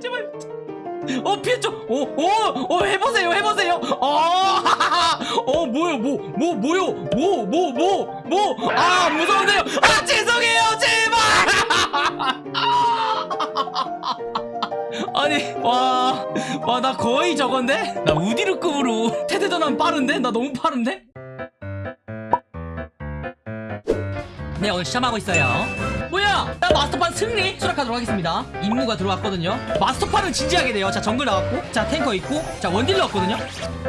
제발. 제발 어 피했죠? 오오오 해보세요 해보세요. 어어 뭐요? 뭐뭐 뭐요? 뭐 뭐 뭐 뭐? 아 무서운데요. 아 죄송해요 제발. 아니 와 와 나 거의 저건데? 나 우디르급으로 태대전환 빠른데? 나 너무 빠른데? 네 오늘 시험하고 있어요 뭐야 나 마스터판 승리 수락하도록 하겠습니다 임무가 들어왔거든요 마스터판은 진지하게 돼요 자 정글 나왔고 자 탱커 있고 자 원딜러 왔거든요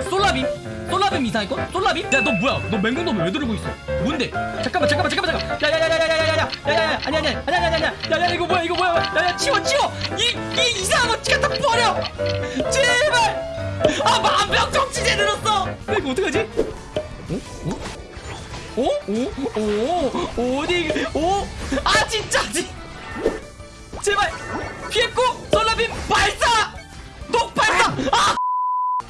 솔라빔 솔라빔 이상했고 솔라빔 야 너 뭐야 너 맹금놈 왜 들고 있어 뭔데 잠깐만 잠깐만 잠깐만 잠깐만 야야야야야야야야 야야야 아니 아니 아니 아니 아니 아니 야야 이거 뭐야 이거 뭐야 야야 치워 치워 이, 이 이상한 거 갖다 버려 제발 아 만병 정치제 늘었어 야, 이거 어떡하지 어? 어? 오? 오? 오? 어디? 오? 아 진짜 지? 제발 피했고 솔라빔 발사! 독 발사! 아!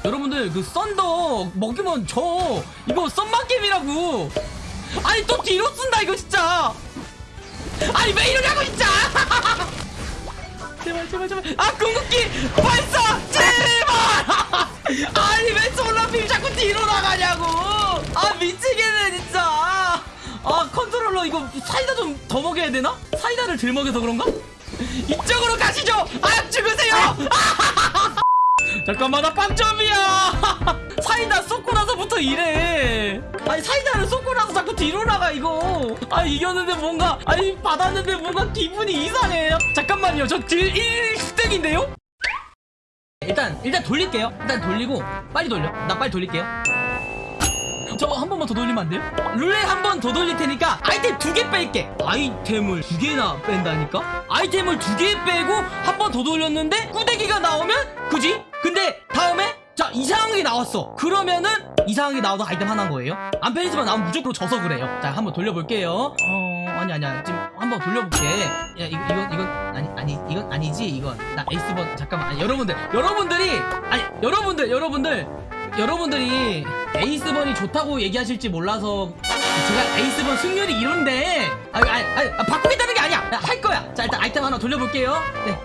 여러분들 그 썬더 먹으면 저 이거 썬만 게임이라고 아니 또 뒤로 쓴다 이거 진짜 아니 왜 이러냐고 진짜 제발 제발 제발 아 궁극기 발사 더 먹여야 되나? 사이다를 덜 먹여서 그런가? 이쪽으로 가시죠! 아 죽으세요! 잠깐만 나 빵점이야! 사이다 쏟고 나서부터 이래. 아니 사이다를 쏟고 나서 자꾸 뒤로 나가 이거. 아 이겼는데 뭔가 아니 받았는데 뭔가 기분이 이상해. 잠깐만요 저 딜 1등인데요? 일단 일단 돌릴게요. 일단 돌리고 빨리 돌려. 나 빨리 돌릴게요 저한 번만 더 돌리면 안 돼요? 룰렛 한 번 더 돌릴 테니까 아이템 두 개 뺄게. 아이템을 두 개나 뺀다니까? 아이템을 두 개 빼고 한 번 더 돌렸는데 꾸대기가 나오면 그지? 근데 다음에 자 이상한 게 나왔어. 그러면은 이상한 게 나와도 아이템 하나인 거예요? 안페리지만 나오면 무조건 져서 그래요. 자 한번 돌려볼게요. 어 아니 아니야. 지금 한번 돌려볼게. 야 이거 이건 이건 아니 아니 이건 아니지 이건. 나 에이스번 잠깐만. 아니 여러분들 여러분들이 아니 여러분들 여러분들 여러분들이 에이스번이 좋다고 얘기하실지 몰라서 제가 에이스번 승률이 이런데. 아, 아, 아, 아 바꾸겠다는 게 아니야. 할 거야. 자 일단 아이템 하나 돌려볼게요. 네.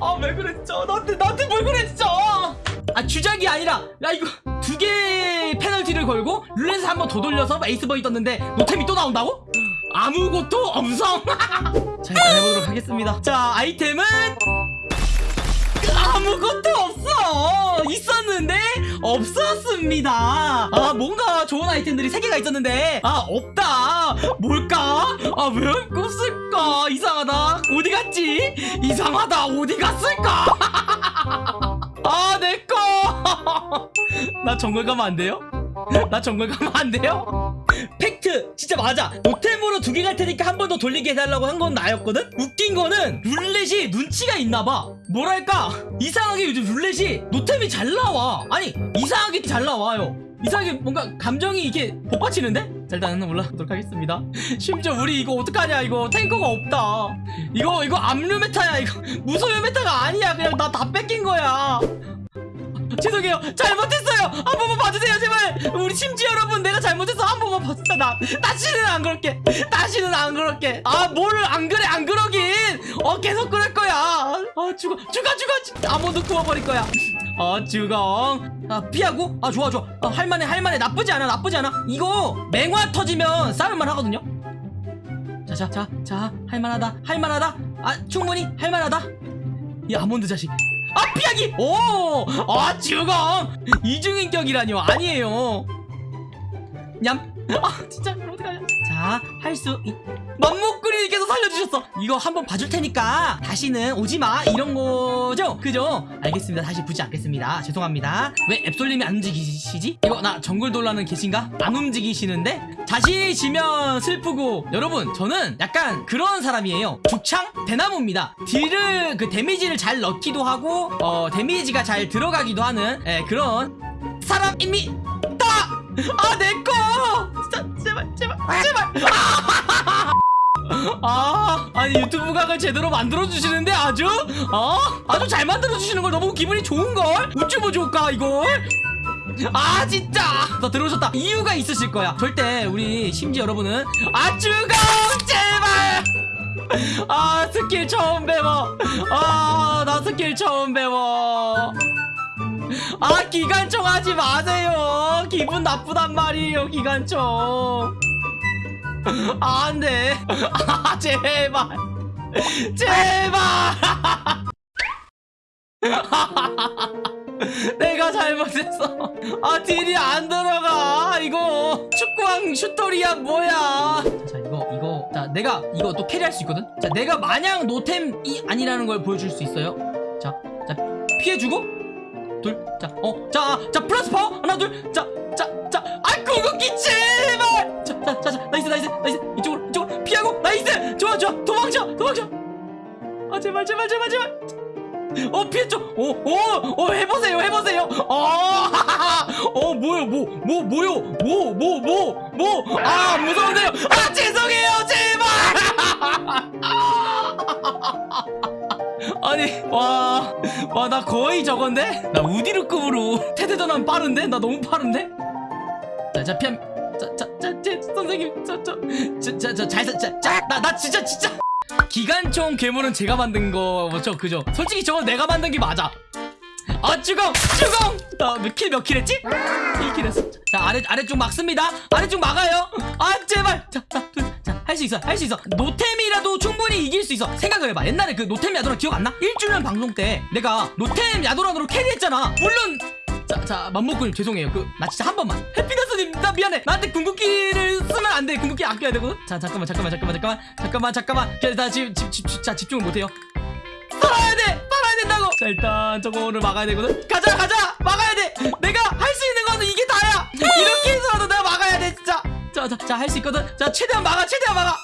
아왜 진짜 나한테 나한테 뭘 진짜 아 주작이 아니라 야 이거 두개 페널티를 걸고 룰렛을 한번 더 돌려서 에이스번이 떴는데 노템이 또 나온다고? 아무것도 없어. 자 일단 해보도록 하겠습니다. 자 아이템은 아무것도 없어. 있었는데 없었습니다. 아 뭔가 좋은 아이템들이 3개가 있었는데. 아 없다. 뭘까? 아왜 없을까? 이상하다. 어디 갔지? 이상하다. 어디 갔을까? 아 내꺼 나 정글 가면 안 돼요? 나 정글 가면 안 돼요? 진짜 맞아. 노템으로 두 개 갈 테니까 한 번 더 돌리게 해달라고 한 건 나였거든? 웃긴 거는 룰렛이 눈치가 있나봐. 뭐랄까 이상하게 요즘 룰렛이 노템이 잘 나와. 아니 이상하게 잘 나와요. 이상하게 뭔가 감정이 이렇게 복받치는데? 자 일단 올라가도록 하겠습니다. 심지어 우리 이거 어떡하냐 이거 탱커가 없다. 이거 이거 압류 meta야 이거. 무소유 meta가 아니야. 그냥 나 다 뺏긴 거야. 죄송해요. 잘못했어요. 한 번만 봐주세요 우리 심지 여러분 내가 잘못해서 한 번만 봐주세요 나 다시는 안 그럴게. 다시는 안 그럴게. 아 뭘 안 그래 안 그러긴. 어 계속 그럴 거야. 아 죽어 죽어 죽어. 아무도 구워버릴 거야. 아 죽어. 아 피하고? 아 좋아 좋아. 아, 할만해 할만해. 나쁘지 않아 나쁘지 않아. 이거 맹화 터지면 싸울만 하거든요. 자자자 자 할만하다 할만하다. 아 충분히 할만하다. 이 아몬드 자식 아 피하기! 오 아 죽어 이중인격이라뇨. 아니에요. 냠 아 진짜 이거 어떡하냐 자 할 수 있... 맘목구리님께서 살려주셨어. 이거 한번 봐줄 테니까. 다시는 오지마. 이런 거죠? 그죠? 알겠습니다. 다시 보지 않겠습니다. 죄송합니다. 왜 앱솔님이 안 움직이시지? 이거 나 정글 돌라는 계신가? 안 움직이시는데? 자신이 지면 슬프고. 여러분 저는 약간 그런 사람이에요. 죽창? 대나무입니다. 딜을 그 데미지를 잘 넣기도 하고 어 데미지가 잘 들어가기도 하는 예, 그런 사람입니다 아 내꺼 진짜 제발 제발 제발. 아! 아니 유튜브 각을 제대로 만들어 주시는데 아주? 어? 아주 잘 만들어 주시는 걸 너무 기분이 좋은 걸? 우쭈 좋을까 이걸? 아 진짜! 나 들어오셨다. 이유가 있으실 거야. 절대 우리 심지 여러분은 아쭈가 제발! 아 스킬 처음 배워. 아 나 스킬 처음 배워 아 기관총 하지 마세요. 기분 나쁘단 말이에요 기관총. 아, 안돼. 아 제발. 제발. 내가 잘못했어 아 딜이 안 들어가. 이거 축구왕 슈터리야 뭐야? 자 이거 이거 자 내가 이거 또 캐리할 수 있거든? 자 내가 마냥 노템이 아니라는 걸 보여줄 수 있어요. 자 자 피해주고 둘자어자자 플러스 파워 하나 둘자자자아 궁극기 제발! 자자자 nice nice nice. 이쪽으로 이쪽으로. 피하고 nice! 좋아 좋아. 도망쳐 도망쳐. 아 제발 제발 제발 제발. 어 피했죠? 오오오 해보세요 해보세요. 어어 뭐요 뭐뭐 뭐요? 뭐 뭐 뭐 뭐? 아 무서운데요. 아 죄송해요 제발 아니 와 와 나 거의 저건데? 나 우디르급으로 테드전환 빠른데? 나 너무 빠른데? 자자 피함 자자자 선생님 저저저저저잘자나 나 진짜 진짜. 기관총 괴물은 제가 만든 거죠 그죠? 솔직히 저건 내가 만든 게 맞아 아 주공 주공 나킬몇 킬 했지? 1킬 했어 자 아래 아래쪽 막습니다 아래쪽 막아요 아 제발 자자할 수 있어 할 수 있어 노템이라도 충분히 이길 수 있어 생각을 해봐 옛날에 그 노템 야도란 기억 안 나? 1주년 방송 때 내가 노템 야도란으로 캐리했잖아 물론 자, 자, 맘먹고님 죄송해요. 그, 나 진짜 한 번만. 해피너스님, 나 미안해. 나한테 궁극기를 쓰면 안 돼. 궁극기 아껴야 되거든. 자, 잠깐만, 잠깐만, 잠깐만, 잠깐만, 잠깐만, 잠깐만. 자, 나 지금 집, 집, 집, 자, 집중을 못해요. 살아야 돼, 된다고. 자, 일단 저거를 막아야 되거든. 가자, 가자, 막아야 돼. 내가 할 수 있는 거는 이게 다야. 이렇게 해서라도 내가 막아야 돼, 진짜. 자, 자, 자, 할 수 있거든. 자, 최대한 막아, 최대한 막아.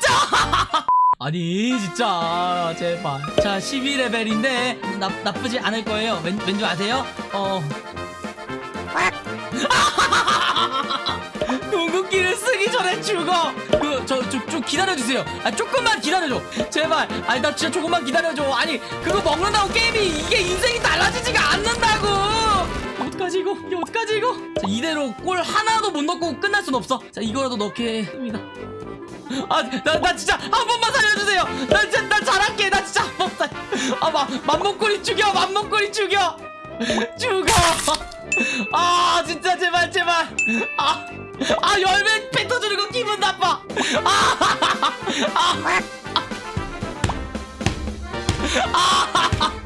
자. 아니 진짜 제발 자 12레벨인데 나, 나쁘지 않을 거예요 왠, 왠지 아세요? 어 궁극기를 쓰기 전에 죽어 그 저좀 좀 기다려주세요 아 조금만 기다려줘 제발 아니 나 진짜 조금만 기다려줘 아니 그거 먹는다고 게임이 이게 인생이 달라지지가 않는다고 어떡하지 이거 이게 어떡하지 이거 자 이대로 골 하나도 못 넣고 끝날 순 없어 자 이거라도 넣겠습니다 아, 나, 나 진짜 한 번만 살려주세요. 나 진짜, 나 잘할게. 나 진짜 한 번만. 아, 마, 맘먹거리 죽여. 맘먹거리 죽여. 죽어. 아, 진짜 제발, 제발. 아, 아, 열매 뱉어주는 거 기분 나빠. 아, 아, 아, 아.